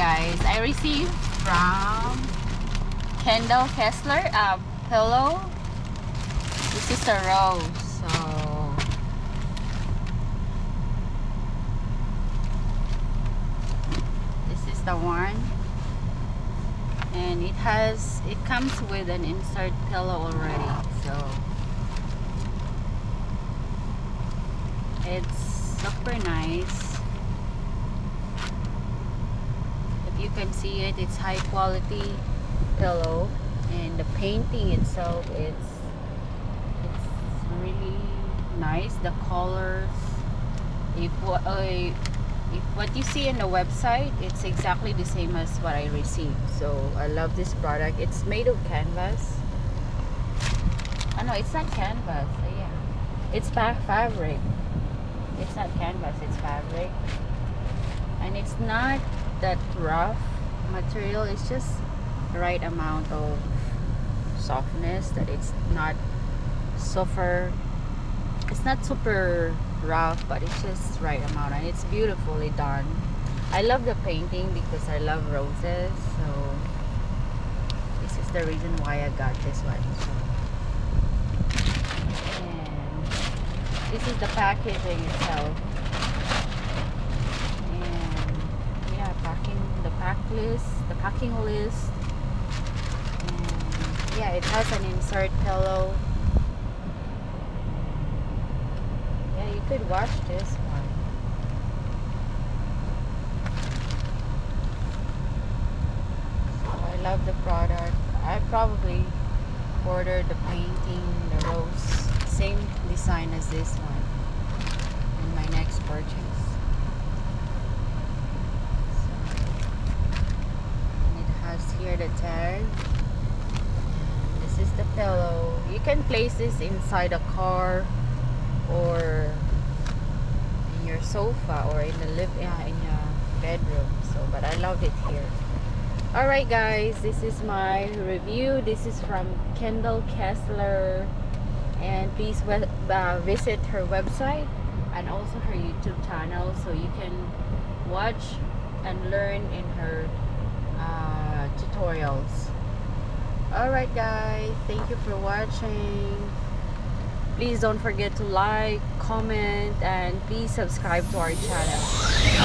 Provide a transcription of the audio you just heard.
guys. I received from Kendall Kessler uh, a pillow this is a rose so. This is the one. And it has it comes with an insert pillow already so. It's super nice. You can see it, it's high quality pillow and the painting itself is it's really nice. The colors if what uh, if what you see in the website it's exactly the same as what I received. So I love this product. It's made of canvas. Oh no it's not canvas. Yeah. It's fabric. It's not canvas it's fabric and it's not that rough material it's just the right amount of softness that it's not super it's not super rough but it's just right amount. And it's beautifully done. I love the painting because I love roses so this is the reason why I got this one. So, and this is the packaging itself and yeah packing the pack list the packing list. Yeah it has an insert pillow. Yeah you could wash this one. So I love the product. I probably ordered the painting the rose same design as this one. In my next purchase so, and it has here tag is the pillow. You can place this inside a car or in your sofa or in the live uh, in your bedroom. So but I love it here. Alright guys this is my review. This is from Kendall Kessler. And please uh, visit her website and also her YouTube channel so you can watch and learn in her uh, tutorials alright guys. Thank you for watching. Please don't forget to like comment and please subscribe to our channel